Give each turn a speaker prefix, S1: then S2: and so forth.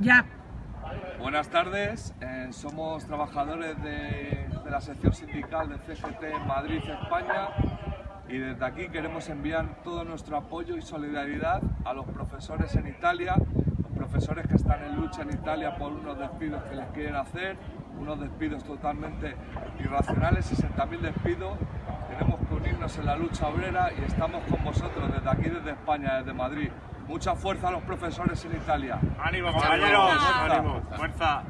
S1: Ya.
S2: Buenas tardes, eh, somos trabajadores de, la sección sindical de CGT Madrid, España y desde aquí queremos enviar todo nuestro apoyo y solidaridad a los profesores en Italia, los profesores que están en lucha en Italia por unos despidos que les quieren hacer, unos despidos totalmente irracionales, 60.000 despidos. Tenemos que unirnos en la lucha obrera y estamos con vosotros desde aquí, desde España, desde Madrid. Mucha fuerza a los profesores en Italia.
S3: ¡Ánimo, compañeros! ¡Ánimo! ¡Fuerza!